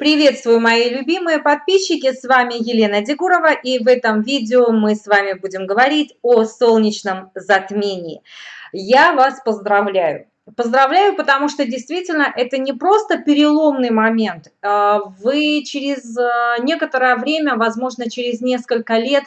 Приветствую, мои любимые подписчики, с вами Елена Дегурова, и в этом видео мы с вами будем говорить о солнечном затмении. Я вас поздравляю. Поздравляю, потому что действительно это не просто переломный момент. А, вы через а, некоторое время, возможно, через несколько лет,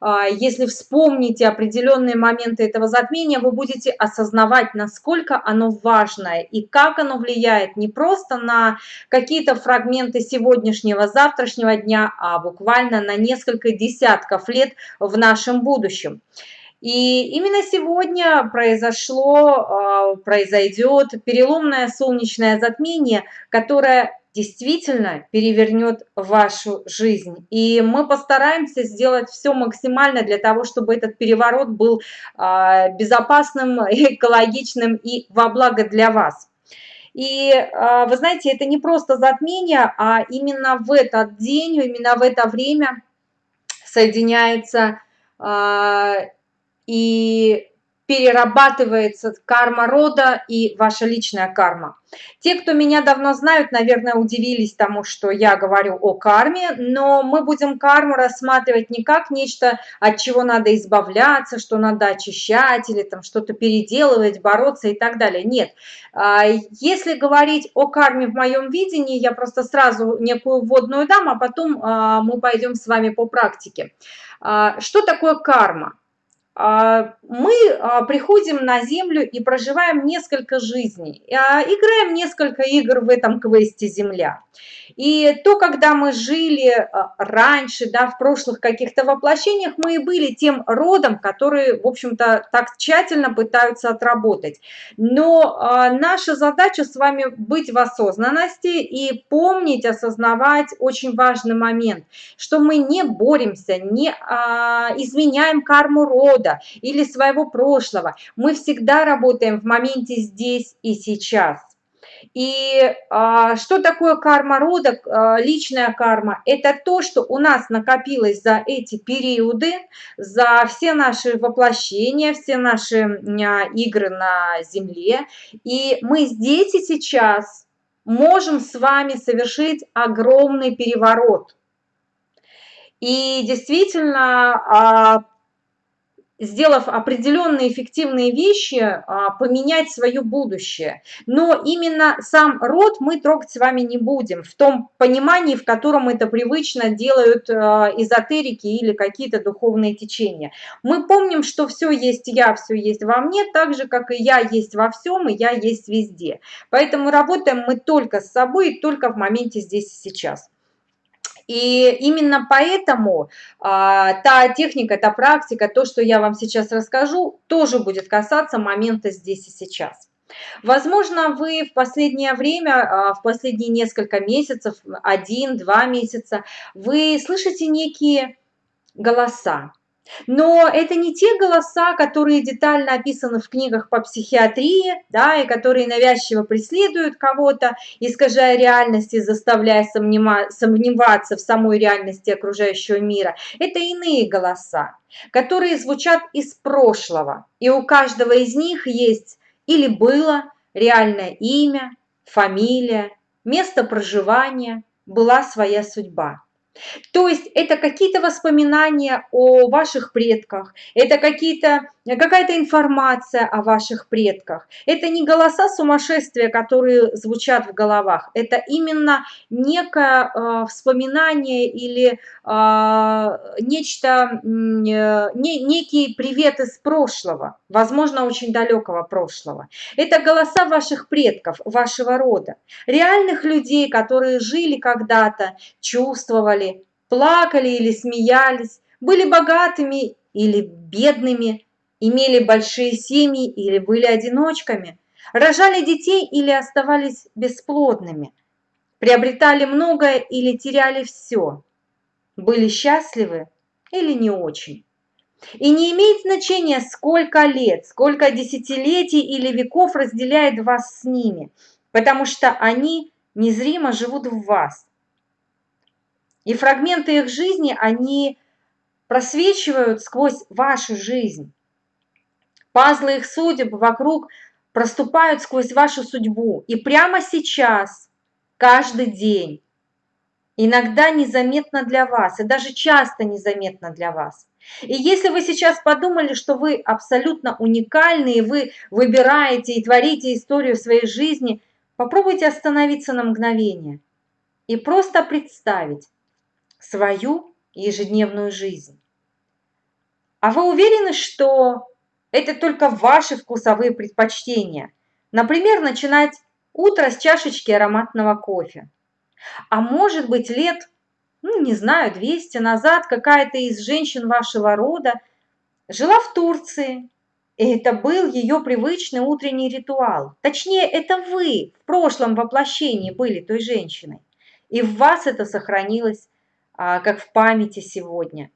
если вспомните определенные моменты этого затмения, вы будете осознавать, насколько оно важное и как оно влияет не просто на какие-то фрагменты сегодняшнего, завтрашнего дня, а буквально на несколько десятков лет в нашем будущем. И именно сегодня произошло, а, произойдет переломное солнечное затмение, которое действительно перевернет вашу жизнь. И мы постараемся сделать все максимально для того, чтобы этот переворот был а, безопасным, экологичным и во благо для вас. И а, вы знаете, это не просто затмение, а именно в этот день, именно в это время соединяется а, и перерабатывается карма рода и ваша личная карма. Те, кто меня давно знают, наверное, удивились тому, что я говорю о карме, но мы будем карму рассматривать не как нечто, от чего надо избавляться, что надо очищать или там что-то переделывать, бороться и так далее. Нет. А, если говорить о карме в моем видении, я просто сразу некую вводную дам, а потом а, мы пойдем с вами по практике. А, что такое карма? А, мы а, приходим на Землю и проживаем несколько жизней, а, играем несколько игр в этом квесте Земля. И то, когда мы жили раньше, да, в прошлых каких-то воплощениях, мы и были тем родом, которые, в общем-то, так тщательно пытаются отработать. Но наша задача с вами быть в осознанности и помнить, осознавать очень важный момент, что мы не боремся, не изменяем карму рода, года или своего прошлого. Мы всегда работаем в моменте здесь и сейчас. И а, что такое карма рода, а, личная карма? Это то, что у нас накопилось за эти периоды, за все наши воплощения, все наши а, игры на Земле. И мы здесь и сейчас можем с вами совершить огромный переворот. И действительно, а, сделав определенные эффективные вещи, а, поменять свое будущее. Но именно сам род мы трогать с вами не будем, в том понимании, в котором это привычно делают а, эзотерики или какие-то духовные течения. Мы помним, что все есть я, все есть во мне, так же, как и я есть во всем, и я есть везде. Поэтому работаем мы только с собой только в моменте здесь и сейчас. И именно поэтому а, та техника, та практика, то, что я вам сейчас расскажу, тоже будет касаться момента здесь и сейчас. Возможно, вы в последнее время, а, в последние несколько месяцев, один-два месяца, вы слышите некие голоса, но это не те голоса, которые детально описаны в книгах по психиатрии, да, и которые навязчиво преследуют кого-то, искажая реальность и заставляя сомневаться в самой реальности окружающего мира. Это иные голоса, которые звучат из прошлого. И у каждого из них есть или было реальное имя, фамилия, место проживания, была своя судьба. То есть это какие-то воспоминания о ваших предках, это какие-то какая-то информация о ваших предках. Это не голоса сумасшествия, которые звучат в головах, это именно некое э, вспоминание или э, нечто, э, не, некий привет из прошлого, возможно, очень далекого прошлого. Это голоса ваших предков, вашего рода, реальных людей, которые жили когда-то, чувствовали, плакали или смеялись, были богатыми или бедными, имели большие семьи или были одиночками, рожали детей или оставались бесплодными, приобретали многое или теряли все, были счастливы или не очень. И не имеет значения, сколько лет, сколько десятилетий или веков разделяет вас с ними, потому что они незримо живут в вас. И фрагменты их жизни, они просвечивают сквозь вашу жизнь. Пазлы их судеб вокруг проступают сквозь вашу судьбу. И прямо сейчас, каждый день, иногда незаметно для вас, и даже часто незаметно для вас. И если вы сейчас подумали, что вы абсолютно уникальны, и вы выбираете и творите историю своей жизни, попробуйте остановиться на мгновение и просто представить свою ежедневную жизнь. А вы уверены, что это только ваши вкусовые предпочтения? Например, начинать утро с чашечки ароматного кофе. А может быть лет ну, не знаю, 200 назад какая-то из женщин вашего рода жила в Турции. И это был ее привычный утренний ритуал. Точнее, это вы в прошлом воплощении были той женщиной. И в вас это сохранилось, как в памяти сегодня.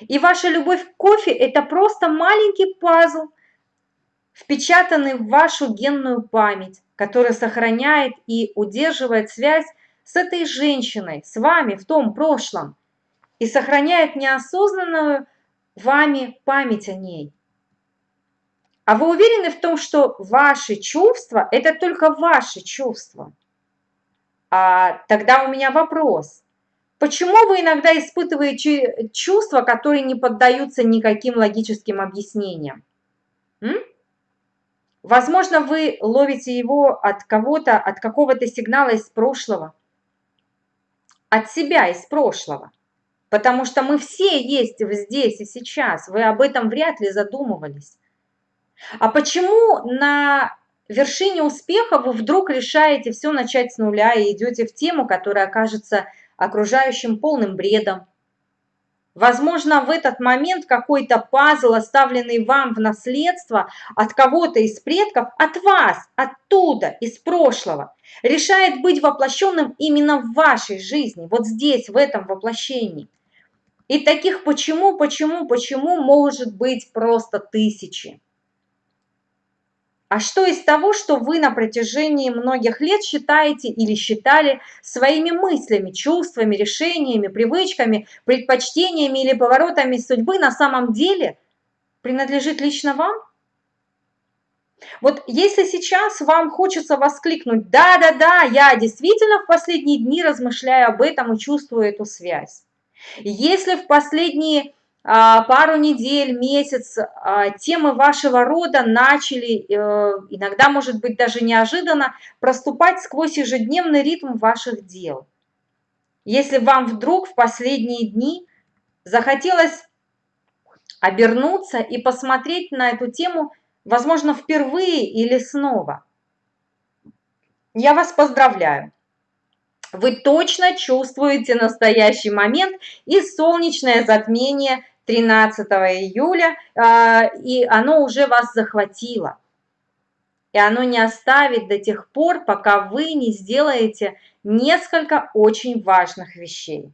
И ваша любовь к кофе – это просто маленький пазл, впечатанный в вашу генную память, который сохраняет и удерживает связь с этой женщиной, с вами в том прошлом и сохраняет неосознанную вами память о ней. А вы уверены в том, что ваши чувства – это только ваши чувства? А тогда у меня вопрос. Почему вы иногда испытываете чувства, которые не поддаются никаким логическим объяснениям? М? Возможно, вы ловите его от кого-то, от какого-то сигнала из прошлого от себя из прошлого. Потому что мы все есть здесь и сейчас. Вы об этом вряд ли задумывались. А почему на вершине успеха вы вдруг решаете все начать с нуля и идете в тему, которая окажется окружающим полным бредом? Возможно, в этот момент какой-то пазл, оставленный вам в наследство от кого-то из предков, от вас, оттуда, из прошлого, решает быть воплощенным именно в вашей жизни, вот здесь, в этом воплощении. И таких почему, почему, почему может быть просто тысячи. А что из того, что вы на протяжении многих лет считаете или считали своими мыслями, чувствами, решениями, привычками, предпочтениями или поворотами судьбы на самом деле принадлежит лично вам? Вот если сейчас вам хочется воскликнуть «да-да-да, я действительно в последние дни размышляю об этом и чувствую эту связь», если в последние пару недель, месяц а, темы вашего рода начали, э, иногда, может быть, даже неожиданно, проступать сквозь ежедневный ритм ваших дел. Если вам вдруг в последние дни захотелось обернуться и посмотреть на эту тему, возможно, впервые или снова, я вас поздравляю. Вы точно чувствуете настоящий момент и солнечное затмение 13 июля, а, и оно уже вас захватило. И оно не оставит до тех пор, пока вы не сделаете несколько очень важных вещей.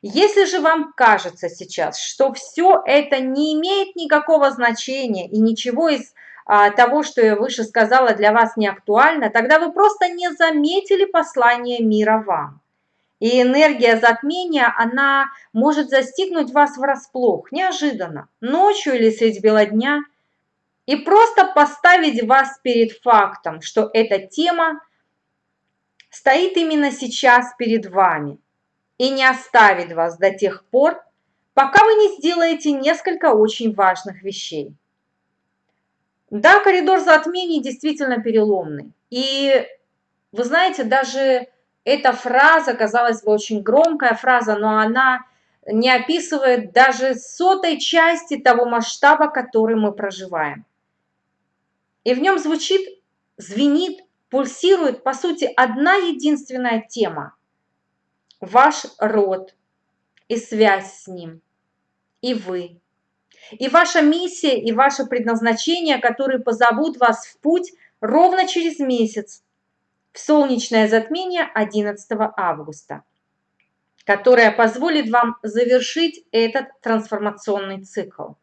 Если же вам кажется сейчас, что все это не имеет никакого значения и ничего из а, того, что я выше сказала, для вас не актуально, тогда вы просто не заметили послание мира вам. И энергия затмения, она может застигнуть вас врасплох, неожиданно, ночью или средь бела дня, и просто поставить вас перед фактом, что эта тема стоит именно сейчас перед вами и не оставит вас до тех пор, пока вы не сделаете несколько очень важных вещей. Да, коридор затмений действительно переломный. И вы знаете, даже эта фраза, казалось бы, очень громкая фраза, но она не описывает даже сотой части того масштаба, который мы проживаем. И в нем звучит, звенит, пульсирует, по сути, одна единственная тема. Ваш род и связь с ним, и вы. И ваша миссия, и ваше предназначение, которые позовут вас в путь ровно через месяц, в солнечное затмение 11 августа, которое позволит вам завершить этот трансформационный цикл.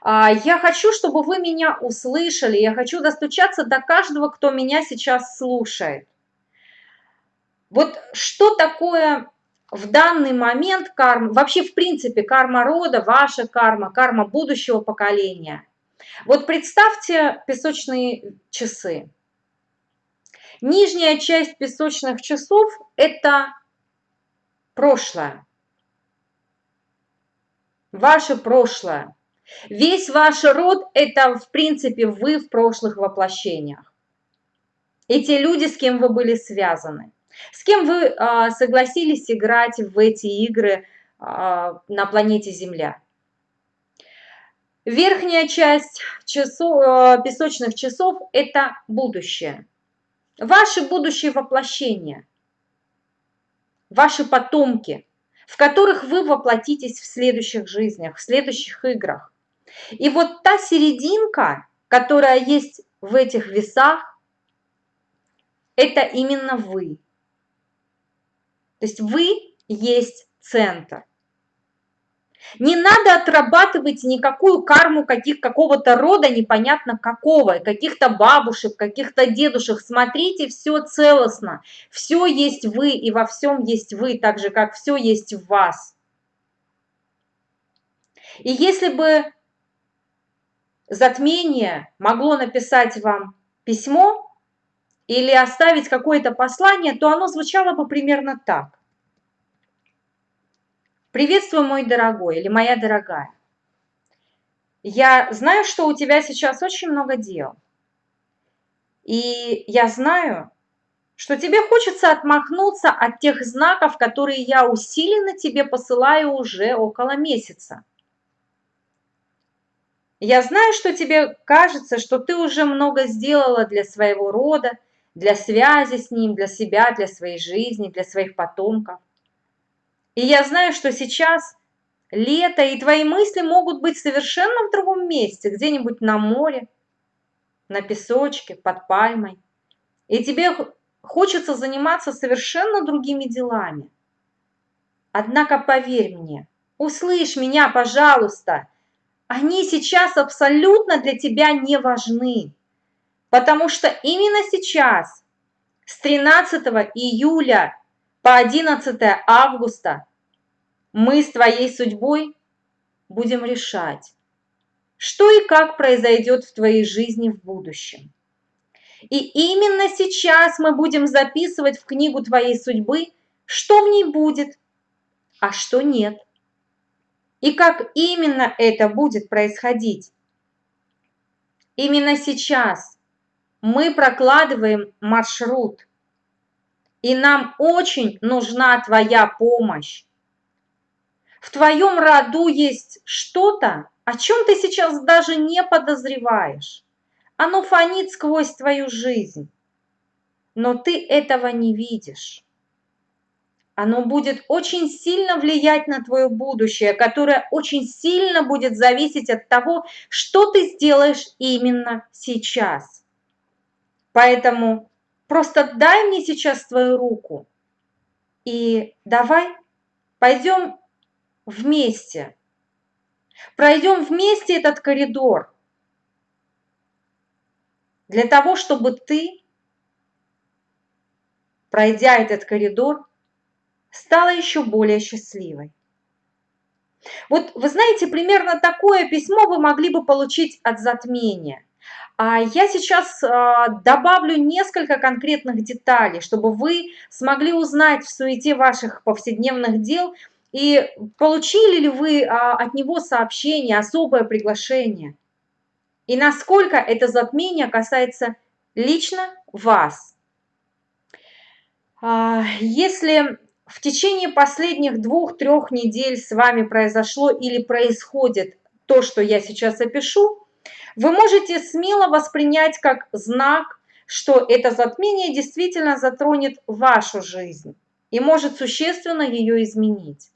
А, я хочу, чтобы вы меня услышали, я хочу достучаться до каждого, кто меня сейчас слушает. Вот что такое в данный момент карма, вообще в принципе карма рода, ваша карма, карма будущего поколения. Вот представьте песочные часы. Нижняя часть песочных часов – это прошлое. Ваше прошлое. Весь ваш род – это, в принципе, вы в прошлых воплощениях. Эти люди, с кем вы были связаны. С кем вы э, согласились играть в эти игры э, на планете Земля. Верхняя часть часов, э, песочных часов – это будущее. Ваши будущие воплощения, ваши потомки, в которых вы воплотитесь в следующих жизнях, в следующих играх. И вот та серединка, которая есть в этих весах, это именно вы. То есть вы есть центр. Не надо отрабатывать никакую карму каких, какого-то рода, непонятно какого, каких-то бабушек, каких-то дедушек. Смотрите, все целостно. Все есть вы, и во всем есть вы, так же, как все есть в вас. И если бы затмение могло написать вам письмо или оставить какое-то послание, то оно звучало бы примерно так. Приветствую, мой дорогой или моя дорогая. Я знаю, что у тебя сейчас очень много дел. И я знаю, что тебе хочется отмахнуться от тех знаков, которые я усиленно тебе посылаю уже около месяца. Я знаю, что тебе кажется, что ты уже много сделала для своего рода, для связи с ним, для себя, для своей жизни, для своих потомков. И я знаю, что сейчас лето, и твои мысли могут быть совершенно в другом месте, где-нибудь на море, на песочке, под пальмой. И тебе хочется заниматься совершенно другими делами. Однако поверь мне, услышь меня, пожалуйста, они сейчас абсолютно для тебя не важны, потому что именно сейчас, с 13 июля по 11 августа мы с твоей судьбой будем решать, что и как произойдет в твоей жизни в будущем. И именно сейчас мы будем записывать в книгу твоей судьбы, что в ней будет, а что нет. И как именно это будет происходить. Именно сейчас мы прокладываем маршрут – и нам очень нужна твоя помощь. В твоем роду есть что-то, о чем ты сейчас даже не подозреваешь. Оно фонит сквозь твою жизнь, но ты этого не видишь. Оно будет очень сильно влиять на твое будущее, которое очень сильно будет зависеть от того, что ты сделаешь именно сейчас. Поэтому Просто дай мне сейчас твою руку и давай пойдем вместе. Пройдем вместе этот коридор для того, чтобы ты, пройдя этот коридор, стала еще более счастливой. Вот вы знаете, примерно такое письмо вы могли бы получить от затмения – я сейчас а, добавлю несколько конкретных деталей, чтобы вы смогли узнать в суете ваших повседневных дел и получили ли вы а, от него сообщение, особое приглашение. И насколько это затмение касается лично вас. Если в течение последних двух-трех недель с вами произошло или происходит то, что я сейчас опишу, вы можете смело воспринять как знак, что это затмение действительно затронет вашу жизнь и может существенно ее изменить.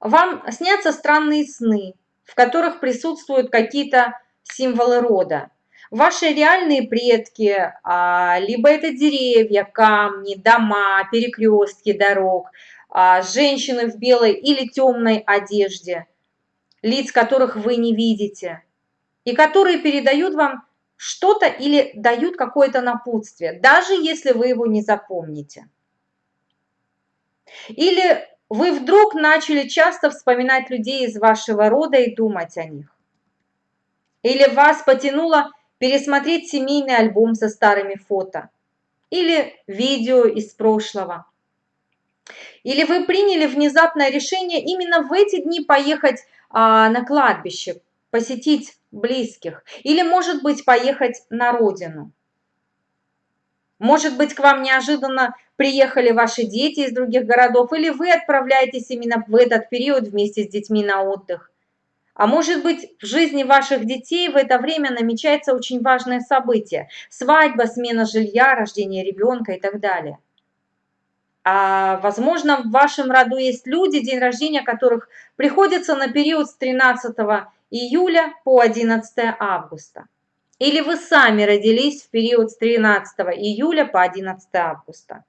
Вам снятся странные сны, в которых присутствуют какие-то символы рода. Ваши реальные предки, а, либо это деревья, камни, дома, перекрестки дорог, а, женщины в белой или темной одежде – лиц которых вы не видите, и которые передают вам что-то или дают какое-то напутствие, даже если вы его не запомните. Или вы вдруг начали часто вспоминать людей из вашего рода и думать о них. Или вас потянуло пересмотреть семейный альбом со старыми фото. Или видео из прошлого. Или вы приняли внезапное решение именно в эти дни поехать а, на кладбище, посетить близких. Или, может быть, поехать на родину. Может быть, к вам неожиданно приехали ваши дети из других городов, или вы отправляетесь именно в этот период вместе с детьми на отдых. А может быть, в жизни ваших детей в это время намечается очень важное событие – свадьба, смена жилья, рождение ребенка и так далее. А, возможно, в вашем роду есть люди, день рождения которых приходится на период с 13 июля по 11 августа. Или вы сами родились в период с 13 июля по 11 августа.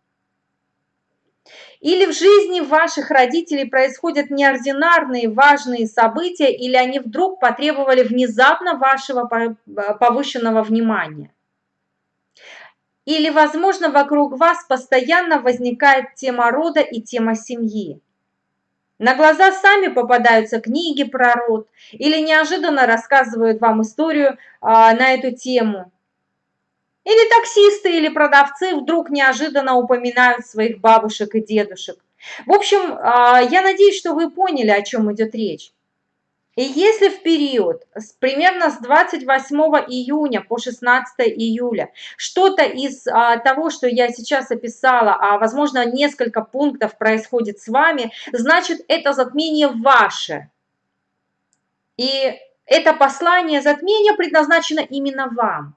Или в жизни ваших родителей происходят неординарные важные события, или они вдруг потребовали внезапно вашего повышенного внимания. Или, возможно, вокруг вас постоянно возникает тема рода и тема семьи. На глаза сами попадаются книги про род или неожиданно рассказывают вам историю а, на эту тему. Или таксисты или продавцы вдруг неожиданно упоминают своих бабушек и дедушек. В общем, а, я надеюсь, что вы поняли, о чем идет речь. И если в период с, примерно с 28 июня по 16 июля что-то из а, того, что я сейчас описала, а возможно несколько пунктов происходит с вами, значит это затмение ваше. И это послание затмения предназначено именно вам.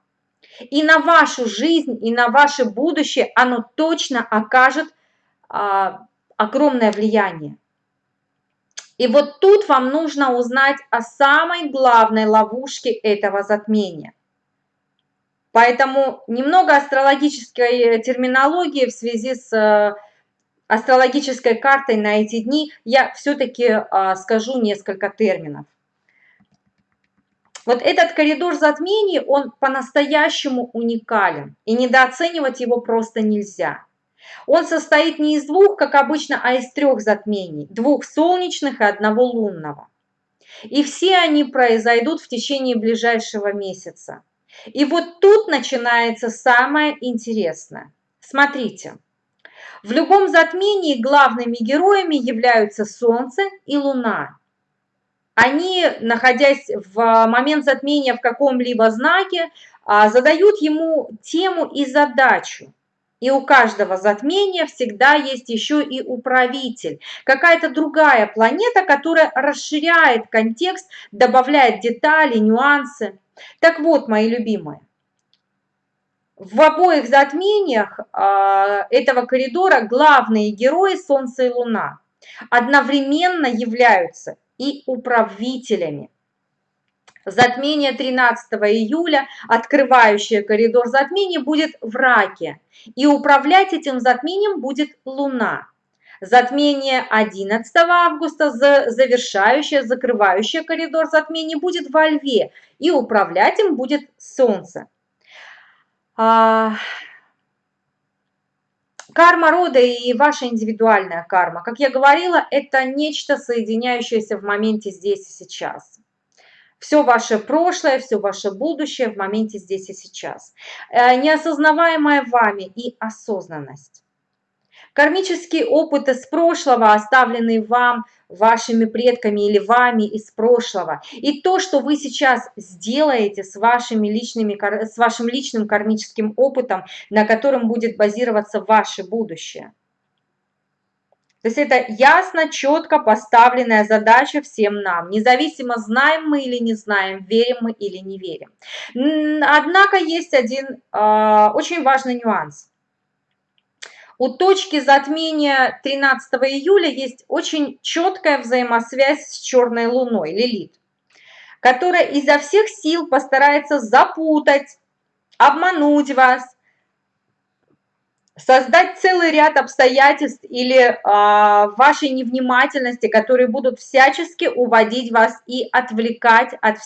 И на вашу жизнь, и на ваше будущее оно точно окажет а, огромное влияние. И вот тут вам нужно узнать о самой главной ловушке этого затмения. Поэтому немного астрологической терминологии в связи с э, астрологической картой на эти дни я все-таки а, скажу несколько терминов. Вот этот коридор затмений, он по-настоящему уникален, и недооценивать его просто нельзя. Он состоит не из двух, как обычно, а из трех затмений, двух солнечных и одного лунного. И все они произойдут в течение ближайшего месяца. И вот тут начинается самое интересное. Смотрите, в любом затмении главными героями являются Солнце и Луна. Они, находясь в момент затмения в каком-либо знаке, а, задают ему тему и задачу. И у каждого затмения всегда есть еще и управитель, какая-то другая планета, которая расширяет контекст, добавляет детали, нюансы. Так вот, мои любимые, в обоих затмениях э, этого коридора главные герои Солнце и Луна одновременно являются и управителями. Затмение 13 июля, открывающее коридор затмений, будет в раке, и управлять этим затмением будет Луна. Затмение 11 августа, завершающее, закрывающее коридор затмений, будет во Льве, и управлять им будет Солнце. А, карма рода и ваша индивидуальная карма, как я говорила, это нечто соединяющееся в моменте здесь и сейчас все ваше прошлое, все ваше будущее в моменте здесь и сейчас. Э, неосознаваемое вами и осознанность. Кармические опыты с прошлого, оставленные вам, вашими предками или вами из прошлого. И то, что вы сейчас сделаете с, вашими личными, с вашим личным кармическим опытом, на котором будет базироваться ваше будущее. То есть это ясно, четко поставленная задача всем нам, независимо знаем мы или не знаем, верим мы или не верим. Однако есть один э, очень важный нюанс. У точки затмения 13 июля есть очень четкая взаимосвязь с черной луной, Лилит, которая изо всех сил постарается запутать, обмануть вас, создать целый ряд обстоятельств или э, вашей невнимательности, которые будут всячески уводить вас и отвлекать от,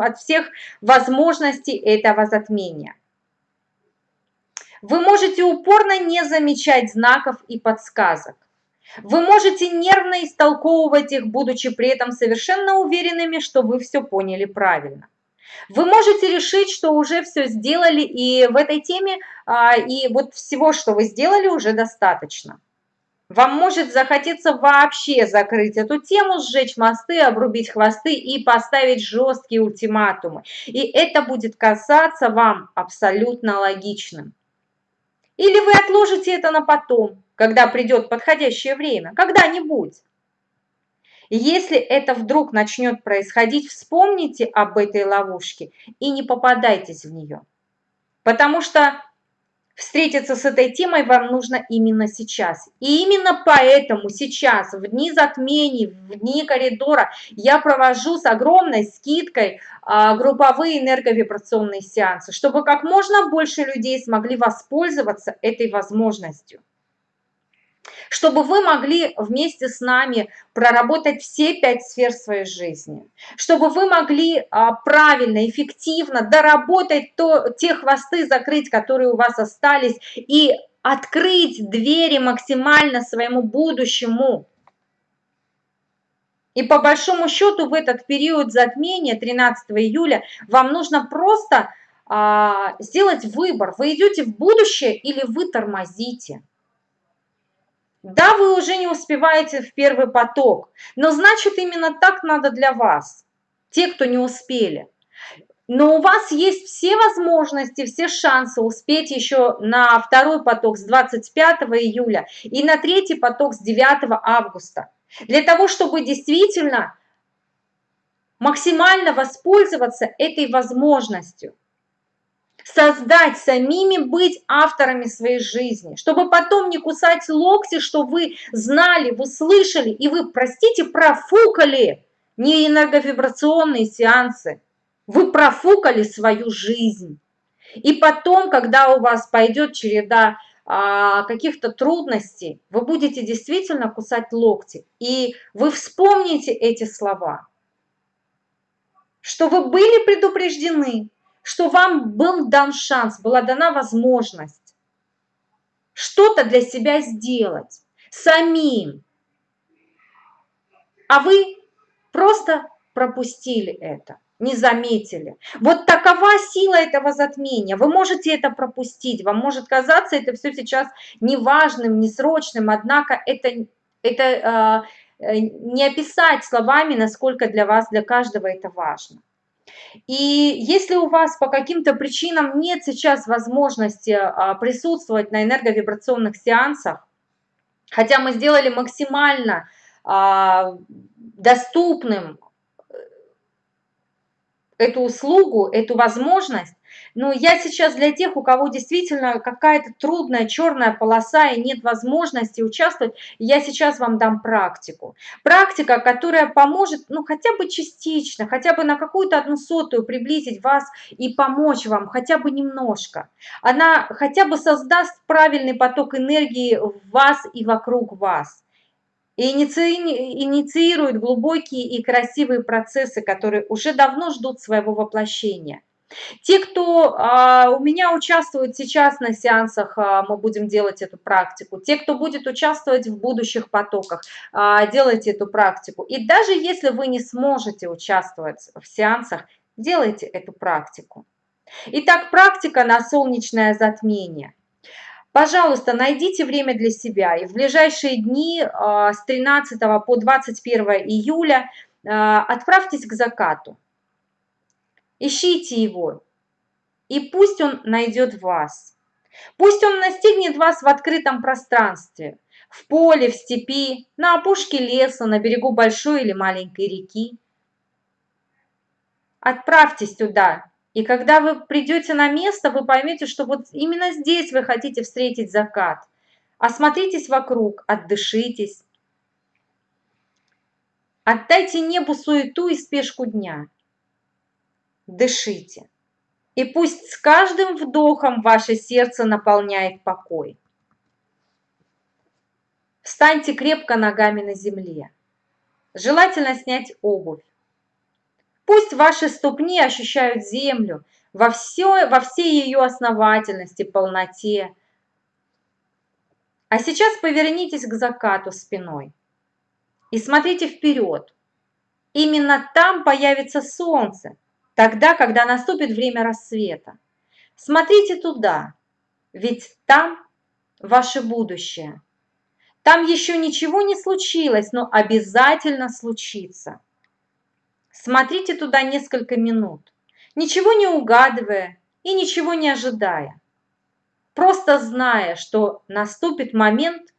от всех возможностей этого затмения. Вы можете упорно не замечать знаков и подсказок. Вы можете нервно истолковывать их, будучи при этом совершенно уверенными, что вы все поняли правильно. Вы можете решить, что уже все сделали, и в этой теме, а, и вот всего, что вы сделали, уже достаточно. Вам может захотеться вообще закрыть эту тему, сжечь мосты, обрубить хвосты и поставить жесткие ультиматумы. И это будет касаться вам абсолютно логичным. Или вы отложите это на потом, когда придет подходящее время, когда-нибудь. Если это вдруг начнет происходить, вспомните об этой ловушке и не попадайтесь в нее. Потому что Встретиться с этой темой вам нужно именно сейчас. И именно поэтому сейчас, в дни затмений, в дни коридора, я провожу с огромной скидкой а, групповые энерговибрационные сеансы, чтобы как можно больше людей смогли воспользоваться этой возможностью чтобы вы могли вместе с нами проработать все пять сфер своей жизни, чтобы вы могли а, правильно, эффективно доработать то, те хвосты закрыть, которые у вас остались, и открыть двери максимально своему будущему. И по большому счету в этот период затмения 13 июля вам нужно просто а, сделать выбор. Вы идете в будущее или вы тормозите. Да, вы уже не успеваете в первый поток, но значит именно так надо для вас, те, кто не успели. Но у вас есть все возможности, все шансы успеть еще на второй поток с 25 июля и на третий поток с 9 августа. Для того, чтобы действительно максимально воспользоваться этой возможностью создать, самими быть авторами своей жизни, чтобы потом не кусать локти, что вы знали, вы слышали, и вы, простите, профукали не энерговибрационные сеансы, вы профукали свою жизнь. И потом, когда у вас пойдет череда а, каких-то трудностей, вы будете действительно кусать локти, и вы вспомните эти слова, что вы были предупреждены, что вам был дан шанс, была дана возможность что-то для себя сделать самим, а вы просто пропустили это, не заметили. Вот такова сила этого затмения. Вы можете это пропустить, вам может казаться это все сейчас неважным, несрочным, однако это, это э, не описать словами, насколько для вас, для каждого это важно. И если у вас по каким-то причинам нет сейчас возможности а, присутствовать на энерговибрационных сеансах, хотя мы сделали максимально а, доступным э, эту услугу, эту возможность, но я сейчас для тех, у кого действительно какая-то трудная черная полоса и нет возможности участвовать, я сейчас вам дам практику. Практика, которая поможет, ну, хотя бы частично, хотя бы на какую-то одну сотую приблизить вас и помочь вам, хотя бы немножко. Она хотя бы создаст правильный поток энергии в вас и вокруг вас и инициирует глубокие и красивые процессы, которые уже давно ждут своего воплощения. Те, кто а, у меня участвует сейчас на сеансах, а, мы будем делать эту практику. Те, кто будет участвовать в будущих потоках, а, делайте эту практику. И даже если вы не сможете участвовать в сеансах, делайте эту практику. Итак, практика на солнечное затмение. Пожалуйста, найдите время для себя. И в ближайшие дни а, с 13 по 21 июля а, отправьтесь к закату. Ищите его, и пусть он найдет вас. Пусть он настигнет вас в открытом пространстве, в поле, в степи, на опушке леса, на берегу большой или маленькой реки. Отправьтесь туда, и когда вы придете на место, вы поймете, что вот именно здесь вы хотите встретить закат. Осмотритесь вокруг, отдышитесь. Отдайте небу суету и спешку дня дышите. И пусть с каждым вдохом ваше сердце наполняет покой. Встаньте крепко ногами на земле. Желательно снять обувь. Пусть ваши ступни ощущают землю во, все, во всей ее основательности, полноте. А сейчас повернитесь к закату спиной и смотрите вперед. Именно там появится солнце, тогда, когда наступит время рассвета. Смотрите туда, ведь там ваше будущее. Там еще ничего не случилось, но обязательно случится. Смотрите туда несколько минут, ничего не угадывая и ничего не ожидая. Просто зная, что наступит момент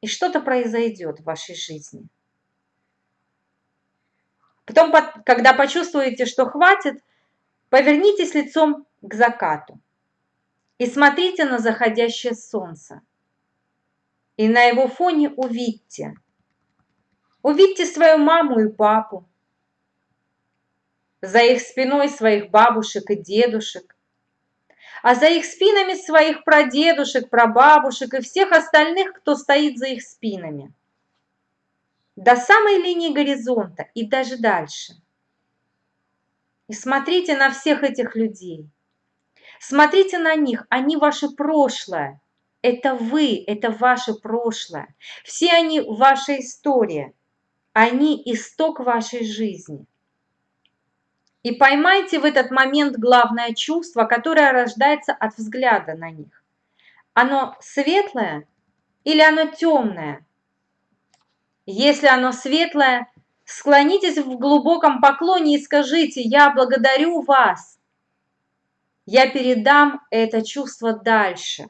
и что-то произойдет в вашей жизни. Потом, когда почувствуете, что хватит, повернитесь лицом к закату и смотрите на заходящее солнце. И на его фоне увидьте. Увидьте свою маму и папу. За их спиной своих бабушек и дедушек. А за их спинами своих прадедушек, прабабушек и всех остальных, кто стоит за их спинами. До самой линии горизонта и даже дальше. И смотрите на всех этих людей – Смотрите на них, они ваше прошлое. Это вы, это ваше прошлое. Все они ваша история. Они исток вашей жизни. И поймайте в этот момент главное чувство, которое рождается от взгляда на них. Оно светлое или оно темное? Если оно светлое, склонитесь в глубоком поклоне и скажите «Я благодарю вас я передам это чувство дальше.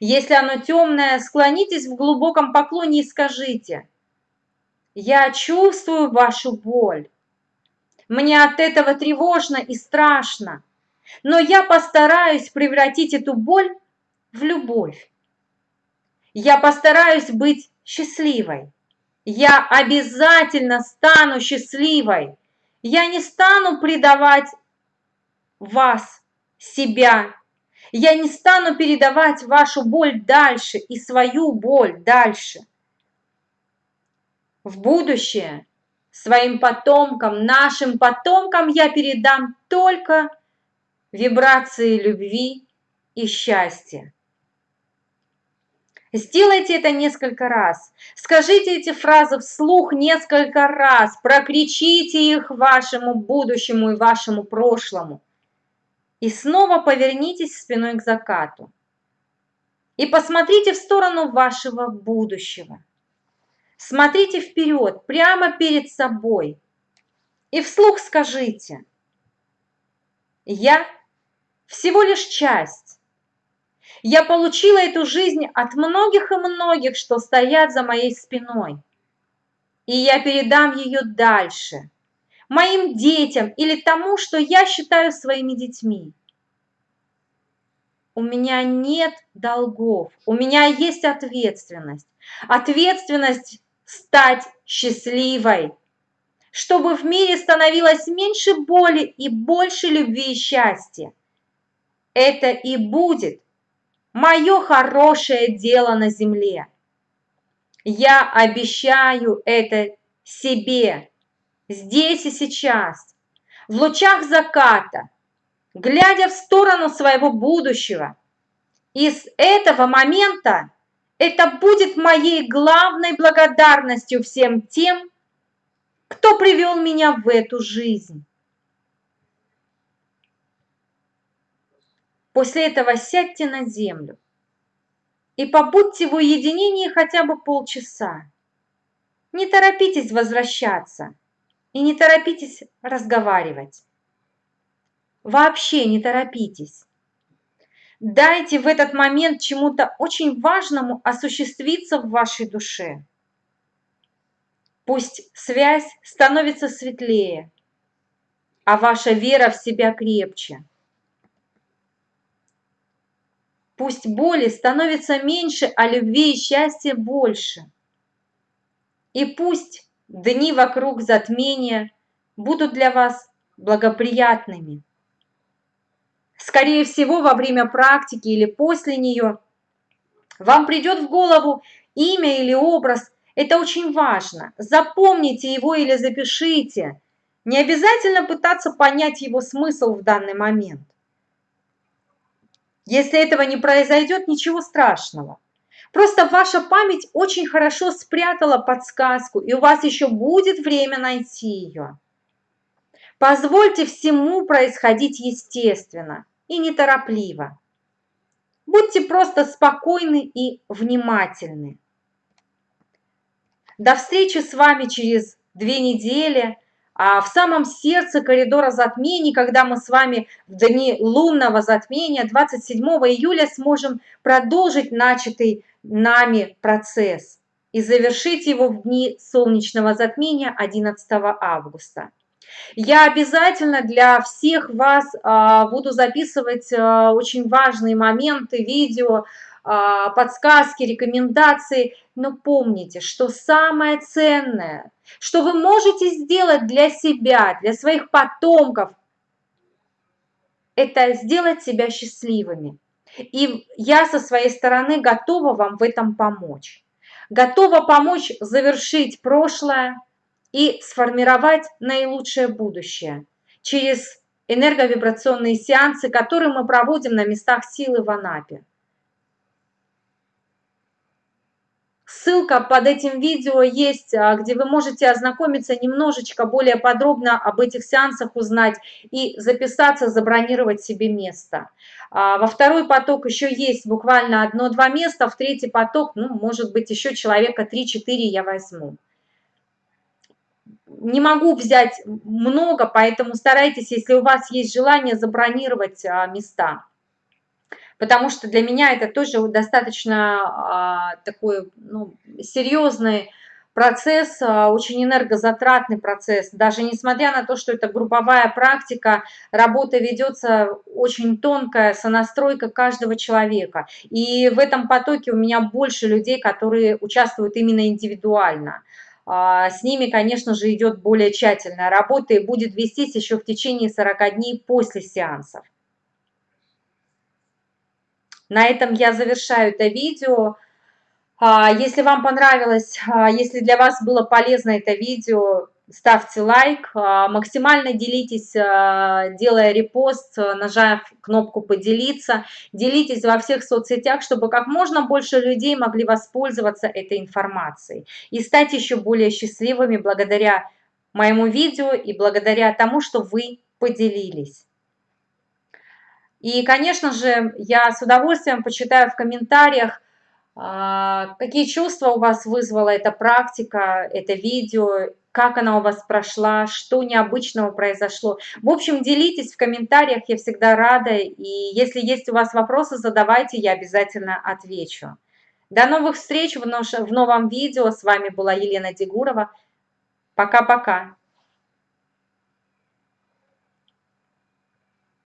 Если оно темное, склонитесь в глубоком поклоне и скажите, я чувствую вашу боль. Мне от этого тревожно и страшно, но я постараюсь превратить эту боль в любовь. Я постараюсь быть счастливой. Я обязательно стану счастливой. Я не стану предавать вас, себя. Я не стану передавать вашу боль дальше и свою боль дальше. В будущее своим потомкам, нашим потомкам я передам только вибрации любви и счастья. Сделайте это несколько раз. Скажите эти фразы вслух несколько раз. Прокричите их вашему будущему и вашему прошлому. И снова повернитесь спиной к закату. И посмотрите в сторону вашего будущего. Смотрите вперед, прямо перед собой. И вслух скажите, я всего лишь часть. Я получила эту жизнь от многих и многих, что стоят за моей спиной. И я передам ее дальше – моим детям или тому, что я считаю своими детьми. У меня нет долгов, у меня есть ответственность. Ответственность стать счастливой, чтобы в мире становилось меньше боли и больше любви и счастья. Это и будет мое хорошее дело на земле. Я обещаю это себе здесь и сейчас, в лучах заката, глядя в сторону своего будущего. И с этого момента это будет моей главной благодарностью всем тем, кто привел меня в эту жизнь. После этого сядьте на землю и побудьте в уединении хотя бы полчаса. Не торопитесь возвращаться и не торопитесь разговаривать. Вообще не торопитесь. Дайте в этот момент чему-то очень важному осуществиться в вашей душе. Пусть связь становится светлее, а ваша вера в себя крепче. Пусть боли становится меньше, а любви и счастья больше. И пусть дни вокруг затмения будут для вас благоприятными. Скорее всего, во время практики или после нее вам придет в голову имя или образ. Это очень важно. Запомните его или запишите. Не обязательно пытаться понять его смысл в данный момент. Если этого не произойдет, ничего страшного. Просто ваша память очень хорошо спрятала подсказку, и у вас еще будет время найти ее. Позвольте всему происходить естественно и неторопливо. Будьте просто спокойны и внимательны. До встречи с вами через две недели а в самом сердце коридора затмений, когда мы с вами в дни лунного затмения 27 июля сможем продолжить начатый нами процесс и завершить его в дни солнечного затмения 11 августа. Я обязательно для всех вас а, буду записывать а, очень важные моменты, видео, подсказки, рекомендации. Но помните, что самое ценное, что вы можете сделать для себя, для своих потомков, это сделать себя счастливыми. И я со своей стороны готова вам в этом помочь. Готова помочь завершить прошлое и сформировать наилучшее будущее через энерговибрационные сеансы, которые мы проводим на местах силы в Анапе. Ссылка под этим видео есть, а, где вы можете ознакомиться немножечко более подробно об этих сеансах, узнать и записаться, забронировать себе место. А, во второй поток еще есть буквально одно-два места, в третий поток, ну, может быть, еще человека 3-4 я возьму. Не могу взять много, поэтому старайтесь, если у вас есть желание, забронировать а, места потому что для меня это тоже достаточно а, такой ну, серьезный процесс, а, очень энергозатратный процесс. Даже несмотря на то, что это групповая практика, работа ведется очень тонкая, сонастройка каждого человека. И в этом потоке у меня больше людей, которые участвуют именно индивидуально. А, с ними, конечно же, идет более тщательная работа и будет вестись еще в течение 40 дней после сеансов. На этом я завершаю это видео. А, если вам понравилось, а, если для вас было полезно это видео, ставьте лайк, а, максимально делитесь, делая репост, нажав кнопку «Поделиться». Делитесь во всех соцсетях, чтобы как можно больше людей могли воспользоваться этой информацией и стать еще более счастливыми благодаря моему видео и благодаря тому, что вы поделились. И, конечно же, я с удовольствием почитаю в комментариях, а, какие чувства у вас вызвала эта практика, это видео, как она у вас прошла, что необычного произошло. В общем, делитесь в комментариях, я всегда рада. И если есть у вас вопросы, задавайте, я обязательно отвечу. До новых встреч в новом видео. С вами была Елена Дегурова. Пока-пока.